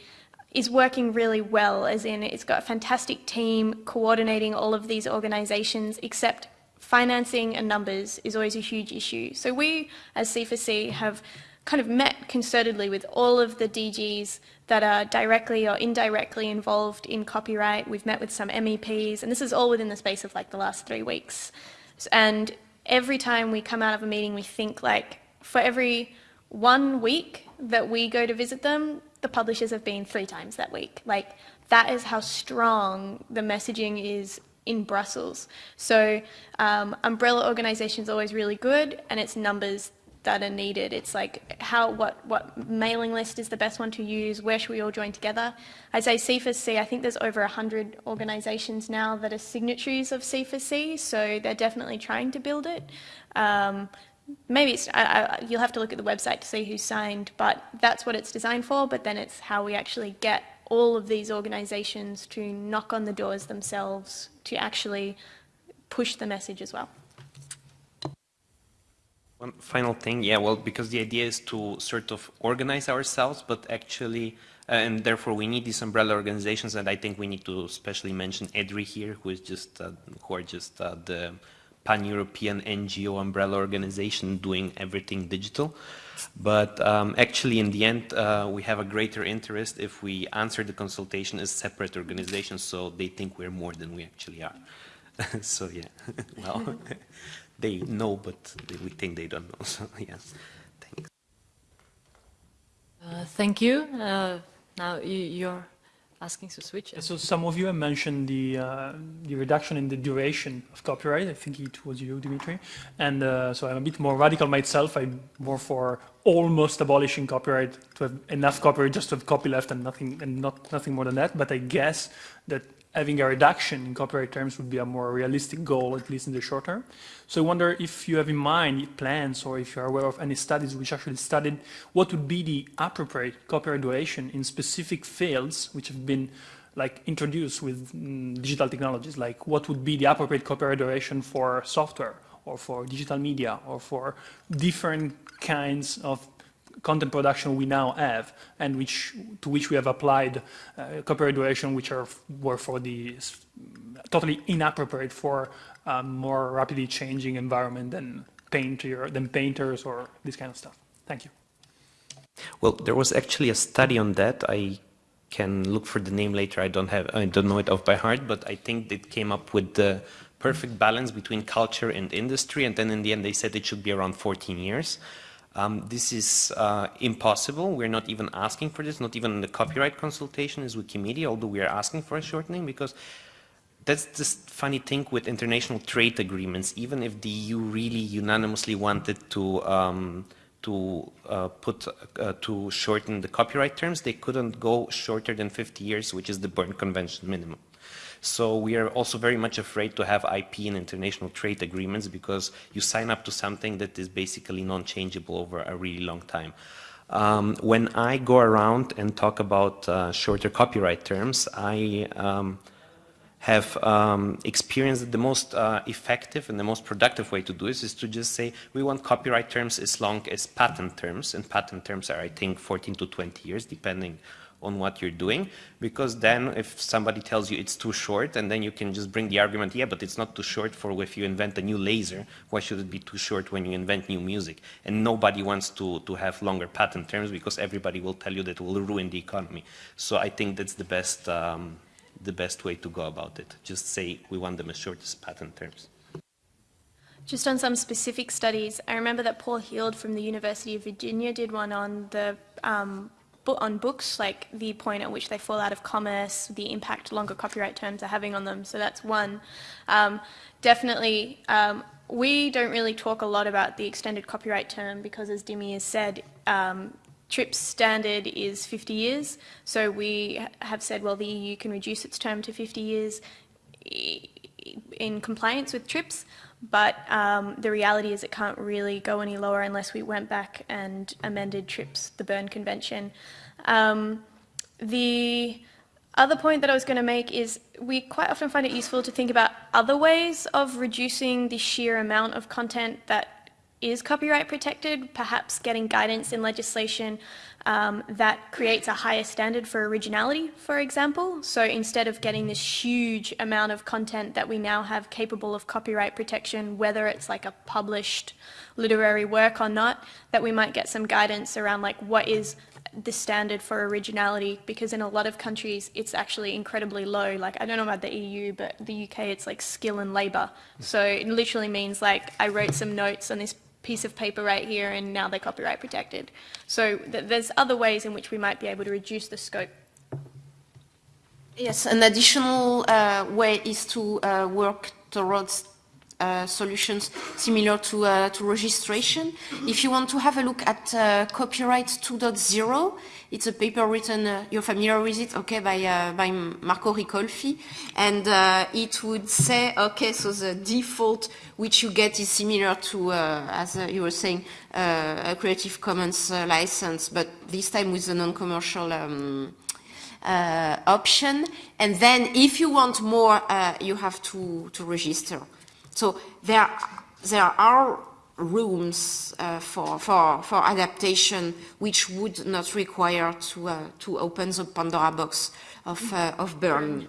is working really well, as in it's got a fantastic team coordinating all of these organizations, except financing and numbers is always a huge issue. So we, as C4C, have kind of met concertedly with all of the DGs that are directly or indirectly involved in copyright. We've met with some MEPs, and this is all within the space of like the last three weeks. And every time we come out of a meeting, we think like, for every one week that we go to visit them, the publishers have been three times that week. Like, that is how strong the messaging is in Brussels. So um, umbrella organisation is always really good, and it's numbers that are needed. It's like how what what mailing list is the best one to use? Where should we all join together? I say C4C. I think there's over hundred organisations now that are signatories of C4C, so they're definitely trying to build it. Um, maybe it's, I, I, you'll have to look at the website to see who signed, but that's what it's designed for. But then it's how we actually get all of these organisations to knock on the doors themselves to actually push the message as well. One final thing, yeah, well, because the idea is to sort of organize ourselves, but actually and therefore we need these umbrella organizations, and I think we need to especially mention EDRI here, who is just, uh, who are just uh, the pan-European NGO umbrella organization doing everything digital. But um, actually, in the end, uh, we have a greater interest if we answer the consultation as separate organizations, so they think we're more than we actually are. <laughs> so yeah, <laughs> well, <laughs> they know, but we think they don't know. <laughs> So yes, thanks. Uh, thank you. Uh, now you, you're asking to switch. So some of you have mentioned the uh, the reduction in the duration of copyright. I think it was you, Dimitri. And uh, so I'm a bit more radical myself. I'm more for almost abolishing copyright to have enough copyright just to have copy left and nothing and not nothing more than that. But I guess that having a reduction in copyright terms would be a more realistic goal, at least in the short term. So I wonder if you have in mind plans or if you're aware of any studies which actually studied what would be the appropriate copyright duration in specific fields which have been like introduced with mm, digital technologies, like what would be the appropriate copyright duration for software or for digital media or for different kinds of content production we now have and which to which we have applied uh, copyright duration which are were for the totally inappropriate for a more rapidly changing environment than painter than painters or this kind of stuff. Thank you. Well, there was actually a study on that. I can look for the name later. I don't have I don't know it off by heart, but I think it came up with the perfect balance between culture and industry and then in the end they said it should be around 14 years. Um, this is uh, impossible. We're not even asking for this, not even in the copyright consultation is Wikimedia, although we are asking for a shortening because that's the funny thing with international trade agreements. Even if the EU really unanimously wanted to um, to uh, put uh, to shorten the copyright terms, they couldn't go shorter than 50 years, which is the Berne Convention minimum. So we are also very much afraid to have IP in international trade agreements because you sign up to something that is basically non-changeable over a really long time. Um, when I go around and talk about uh, shorter copyright terms, I um, have um, experienced that the most uh, effective and the most productive way to do this is to just say we want copyright terms as long as patent terms, and patent terms are, I think, 14 to 20 years, depending on what you're doing because then if somebody tells you it's too short and then you can just bring the argument yeah but it's not too short for if you invent a new laser why should it be too short when you invent new music? And nobody wants to to have longer patent terms because everybody will tell you that will ruin the economy. So I think that's the best um, the best way to go about it. Just say we want them as short as patent terms. Just on some specific studies, I remember that Paul Heald from the University of Virginia did one on the um, on books, like the point at which they fall out of commerce, the impact longer copyright terms are having on them. So that's one. Um, definitely, um, we don't really talk a lot about the extended copyright term because, as Dimi has said, um, TRIPS standard is 50 years. So we have said, well, the EU can reduce its term to 50 years in compliance with TRIPS. But um, the reality is it can't really go any lower unless we went back and amended TRIPS, the Berne Convention. Um, the other point that I was going to make is we quite often find it useful to think about other ways of reducing the sheer amount of content that is copyright protected, perhaps getting guidance in legislation um, that creates a higher standard for originality, for example. So instead of getting this huge amount of content that we now have capable of copyright protection, whether it's like a published literary work or not, that we might get some guidance around like what is the standard for originality because in a lot of countries it's actually incredibly low like I don't know about the EU but the UK it's like skill and labor so it literally means like I wrote some notes on this piece of paper right here and now they're copyright protected. So th there's other ways in which we might be able to reduce the scope. Yes, an additional uh, way is to uh, work towards solutions similar to, uh, to registration. If you want to have a look at uh, Copyright 2.0, it's a paper written, uh, you're familiar with it, okay, by, uh, by Marco Ricolfi, and uh, it would say, okay, so the default which you get is similar to, as you were saying, a Creative Commons license, but this time with a non-commercial um, option. And then if you want more, you have to, to register. So there, there are rooms uh, for, for, for adaptation which would not require to, uh, to open the Pandora box of, uh, of Berne.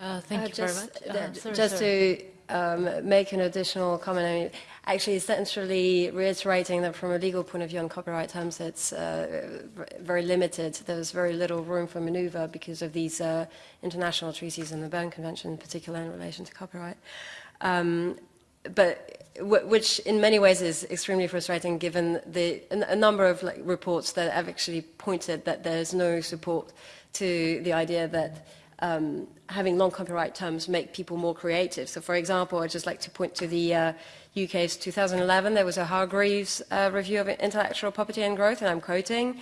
Uh, thank Uh, you very just, much. uh, Uh, sorry, just sorry. to um, make an additional comment, I mean, actually essentially reiterating that from a legal point of view on copyright terms, it's uh, very limited. There's very little room for maneuver because of these uh, international treaties and the Berne Convention in particular in relation to copyright. Um, but which in many ways is extremely frustrating given the, a number of like, reports that have actually pointed that there's no support to the idea that um, having long copyright terms make people more creative. So for example, I'd just like to point to the uh, UK's 2011, there was a Hargreaves uh, review of intellectual property and growth, and I'm quoting,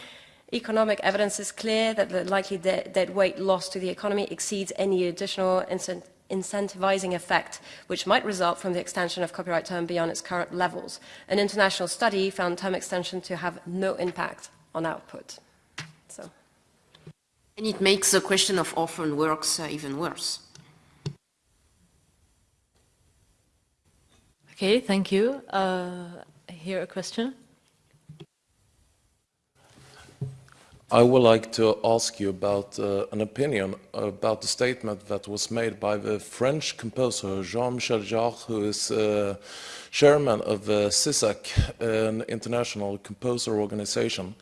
economic evidence is clear that the likely de dead weight loss to the economy exceeds any additional incent incentivizing effect which might result from the extension of copyright term beyond its current levels. An international study found term extension to have no impact on output. So. And it makes the question of orphan works uh, even worse. Okay, thank you. Uh, here a question. I would like to ask you about uh, an opinion about the statement that was made by the French composer Jean-Michel Jarre, who is uh, chairman of uh, CISAC, an international composer organization.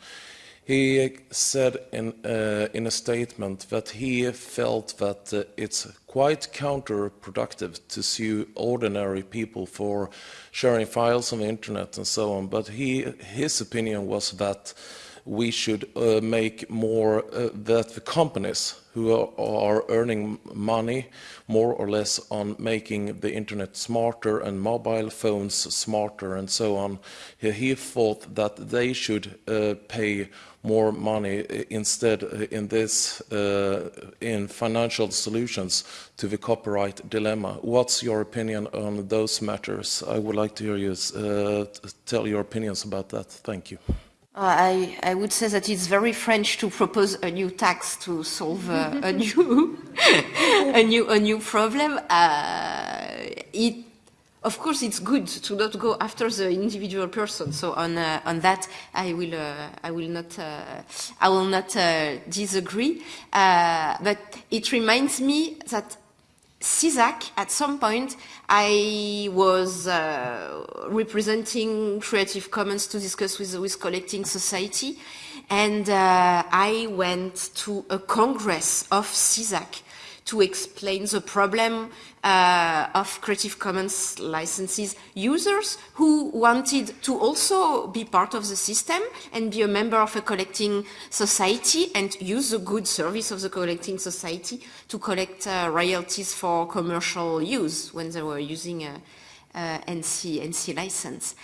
He said in, uh, in a statement that he felt that uh, it's quite counterproductive to sue ordinary people for sharing files on the internet and so on, but he, his opinion was that we should uh, make more uh, that the companies who are, are, earning money more or less on making the internet smarter and mobile phones smarter and so on. He, he thought that they should uh, pay more money instead in this uh, in financial solutions to the copyright dilemma. What's your opinion on those matters? I would like to hear you uh, tell your opinions about that. Thank you. I, I, would say that it's very French to propose a new tax to solve uh, a new <laughs> a new a new problem. Uh, it, of course, it's good to not go after the individual person. So on uh, on that, I will uh, I will not uh, I will not uh, disagree. but it reminds me that CISAC, at some point, I was uh, representing Creative Commons to discuss with, with Collecting Society, and uh, I went to a congress of CISAC to explain the problem uh, of Creative Commons licenses users who wanted to also be part of the system and be a member of a collecting society and use the good service of the collecting society to collect uh, royalties for commercial use when they were using a, a NC, NC license.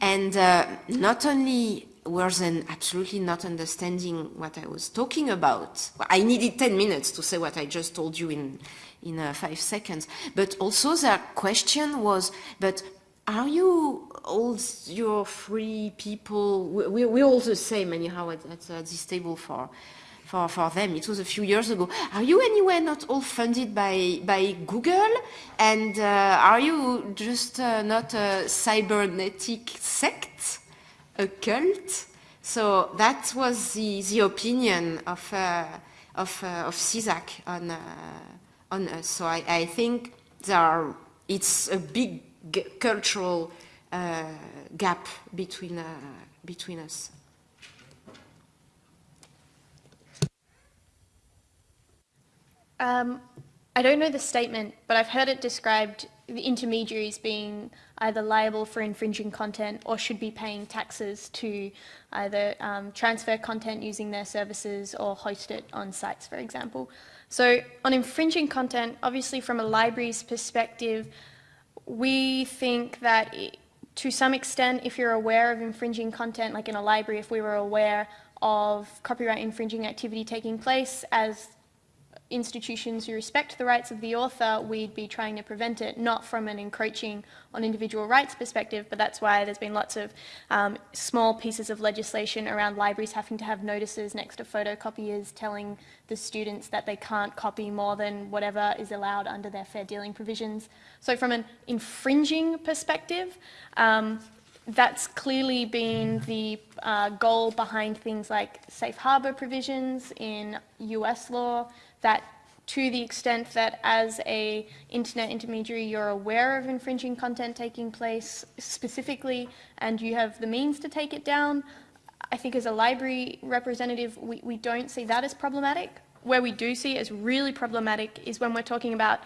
And uh, not only then absolutely not understanding what I was talking about. I needed 10 minutes to say what I just told you in, in uh, five seconds. But also their question was, but are you all your free people, we, we're all the same anyhow at, at, at this table for, for, for them. It was a few years ago. Are you anywhere not all funded by, by Google? And uh, are you just uh, not a cybernetic sect? A cult. So that was the, the opinion of, uh, of, uh, of CISAC on, uh, on us. So I, I, think there are, it's a big cultural uh, gap between, uh, between us. Um, I don't know the statement, but I've heard it described the intermediaries being either liable for infringing content or should be paying taxes to either um, transfer content using their services or host it on sites, for example. So on infringing content, obviously from a library's perspective, we think that it, to some extent, if you're aware of infringing content, like in a library, if we were aware of copyright infringing activity taking place, as institutions who respect the rights of the author, we'd be trying to prevent it, not from an encroaching on individual rights perspective, but that's why there's been lots of um, small pieces of legislation around libraries having to have notices next to photocopiers telling the students that they can't copy more than whatever is allowed under their fair dealing provisions. So from an infringing perspective, um, that's clearly been the uh, goal behind things like safe harbor provisions in US law, that to the extent that as a internet intermediary you're aware of infringing content taking place specifically and you have the means to take it down, I think as a library representative we, we don't see that as problematic. Where we do see it as really problematic is when we're talking about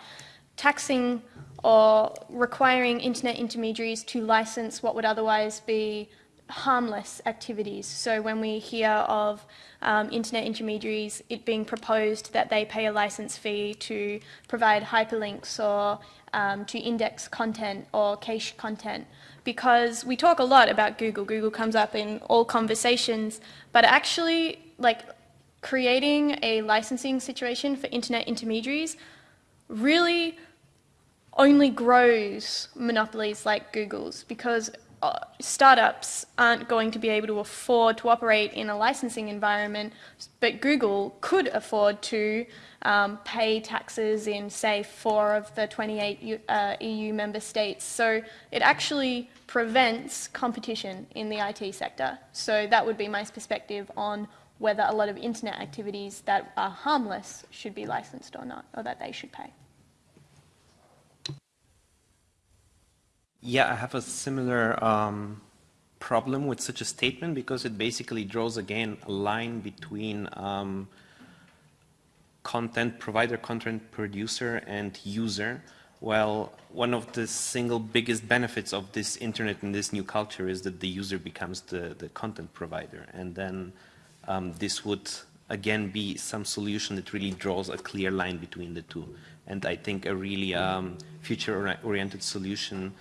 taxing or requiring internet intermediaries to license what would otherwise be harmless activities. So when we hear of um, internet intermediaries, it being proposed that they pay a license fee to provide hyperlinks or um, to index content or cache content, because we talk a lot about Google. Google comes up in all conversations, but actually, like, creating a licensing situation for internet intermediaries really only grows monopolies like Google's because uh, startups aren't going to be able to afford to operate in a licensing environment, but Google could afford to um, pay taxes in, say, four of the 28 uh, EU member states. So it actually prevents competition in the IT sector. So that would be my perspective on whether a lot of internet activities that are harmless should be licensed or not, or that they should pay. Yeah, I have a similar um, problem with such a statement because it basically draws again a line between um, content provider, content producer, and user. Well, one of the single biggest benefits of this internet and this new culture is that the user becomes the, the content provider. And then um, this would again be some solution that really draws a clear line between the two. And I think a really um, future-oriented solution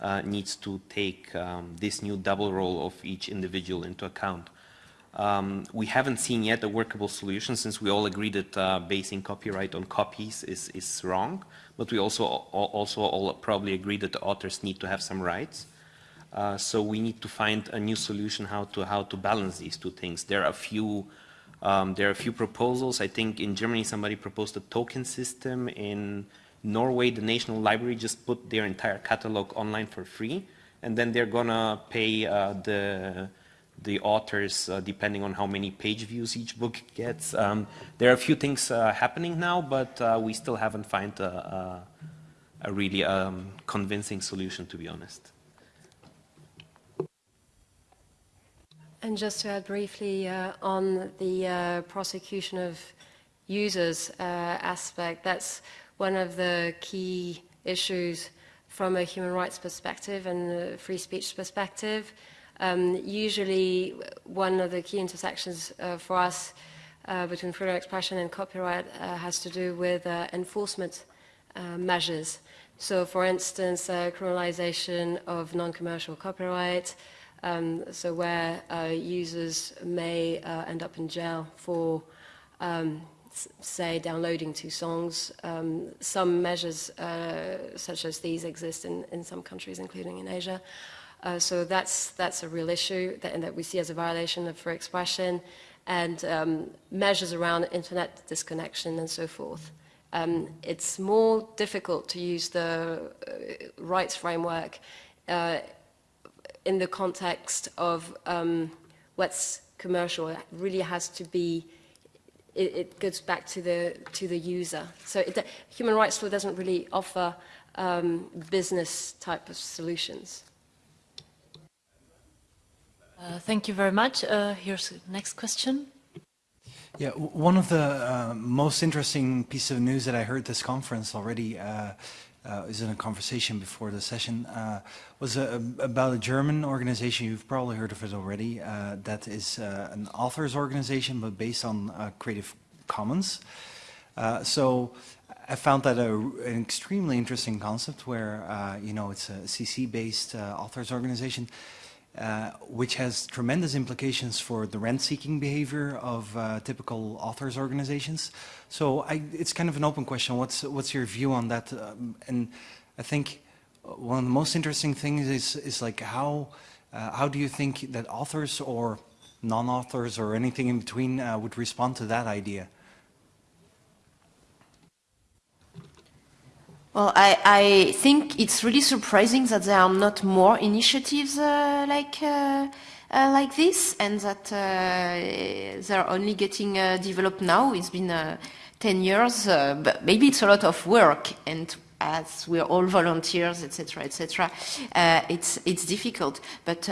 uh, needs to take um, this new double role of each individual into account. Um, we haven't seen yet a workable solution since we all agree that uh, basing copyright on copies is, is wrong, but we also, also all probably agree that the authors need to have some rights. Uh, so we need to find a new solution how to, how to balance these two things. There are a few um, there are a few proposals. I think in Germany somebody proposed a token system. In Norway, the National Library just put their entire catalog online for free, and then they're gonna pay uh, the the authors uh, depending on how many page views each book gets. Um, there are a few things uh, happening now, but uh, we still haven't found a, a, a really um, convincing solution, to be honest. And just to add briefly uh, on the uh, prosecution of users aspect, that's one of the key issues from a human rights perspective and a free speech perspective. Um, usually, one of the key intersections uh, for us uh, between freedom of expression and copyright uh, has to do with uh, enforcement uh, measures. So, for instance, uh, criminalization of non-commercial copyright, um, so where users may end up in jail for um, say, downloading two songs. Um, some measures uh, such as these exist in, in some countries, including in Asia. Uh, so that's, that's a real issue that, and that we see as a violation of free expression and um, measures around internet disconnection and so forth. Um, it's more difficult to use the uh, rights framework uh, in the context of um, what's commercial. It really has to be it, it goes back to the, to the user. So it, human rights law doesn't really offer um, business type of solutions. Uh, thank you very much. Uh, here's the next question. Yeah, one of the uh, most interesting pieces of news that I heard this conference already uh, uh, is in a conversation before the session, uh, was uh, about a German organization, you've probably heard of it already, uh, that is uh, an authors organization but based on uh, Creative Commons. so I found that a, an extremely interesting concept where, you know, it's a CC-based authors organization. Uh, which has tremendous implications for the rent-seeking behavior of uh, typical authors organizations. So I, it's kind of an open question. What's, what's your view on that? Um, and I think one of the most interesting things is, is like how, uh, how do you think that authors or non-authors or anything in between uh, would respond to that idea? Well, I, I, think it's really surprising that there are not more initiatives uh, like uh, uh, like this, and that uh, they're only getting uh, developed now. It's been uh, ten years, but maybe it's a lot of work, and as we're all volunteers, etc., etc., it's it's difficult. But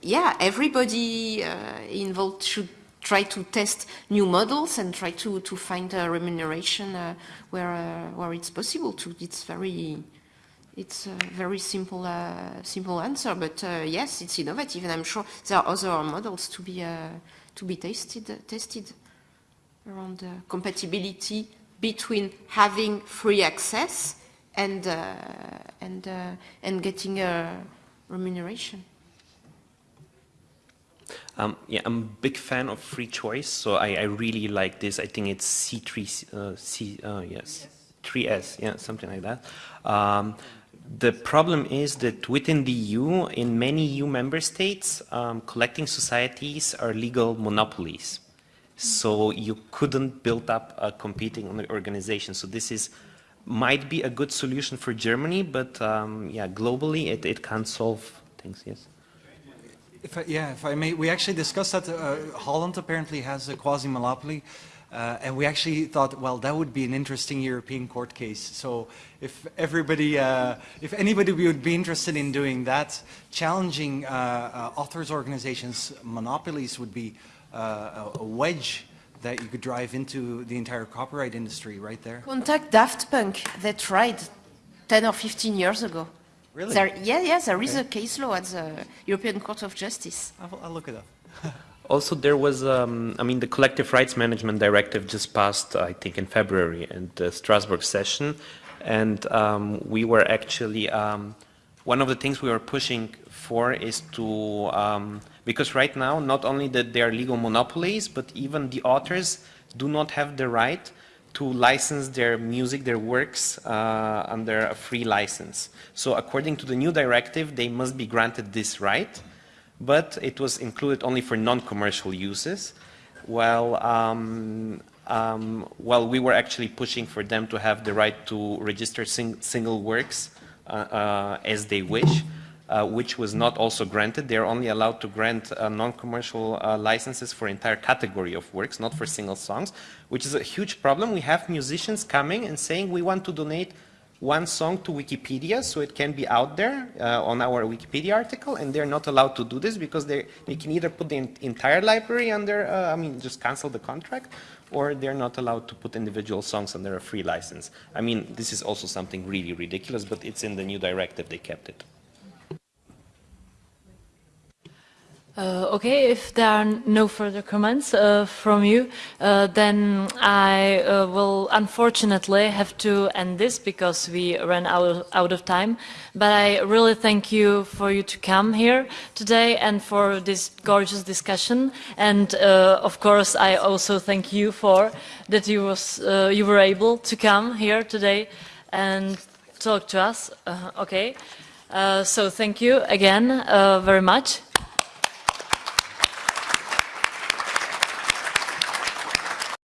yeah, everybody involved should try to test new models and try to, to find a remuneration uh, where, uh, where it's possible to. It's very, it's a very simple, uh, simple answer, but uh, yes, it's innovative, and I'm sure there are other models to be, uh, to be tested, tested around compatibility between having free access and, uh, and, and getting a remuneration. Um, yeah, I'm a big fan of free choice, so I, I really like this. I think it's C3, uh, C, uh, yes, 3S, yeah, something like that. Um, the problem is that within the EU, in many EU member states, um, collecting societies are legal monopolies. So you couldn't build up a competing organization. So this is might be a good solution for Germany, but um, yeah, globally it, it can't solve things, yes. If I, yeah, if I may, we actually discussed that uh, Holland apparently has a quasi-monopoly, uh, and we actually thought, well, that would be an interesting European court case. So if everybody, uh, if anybody would be interested in doing that, challenging uh, uh, authors organizations' monopolies would be uh, a wedge that you could drive into the entire copyright industry right there. Contact Daft Punk. They tried 10 or 15 years ago. Really? There, yeah, yeah, there okay. is a case law at the European Court of Justice. I'll, I'll look it up. <laughs> also, there was, um, I mean, the Collective Rights Management Directive just passed, I think, in February in the Strasbourg session. And um, we were actually, um, one of the things we were pushing for is to, um, because right now, not only that they are legal monopolies, but even the authors do not have the right to license their music, their works uh, under a free license. So according to the new directive, they must be granted this right, but it was included only for non-commercial uses. Well, um, um, well, we were actually pushing for them to have the right to register sing single works uh, uh, as they wish uh, which was not also granted. They're only allowed to grant uh, non-commercial uh, licenses for entire category of works, not for single songs, which is a huge problem. We have musicians coming and saying we want to donate one song to Wikipedia so it can be out there uh, on our Wikipedia article and they're not allowed to do this because they, they can either put the entire library under, uh, I mean, just cancel the contract or they're not allowed to put individual songs under a free license. I mean, this is also something really ridiculous, but it's in the new directive, they kept it. Uh, okay, if there are no further comments uh, from you, uh, then I uh, will unfortunately have to end this because we ran out of, out of time. But I really thank you for you to come here today and for this gorgeous discussion. And uh, of course, I also thank you for that you, was, uh, you were able to come here today and talk to us. okay, so thank you again very much.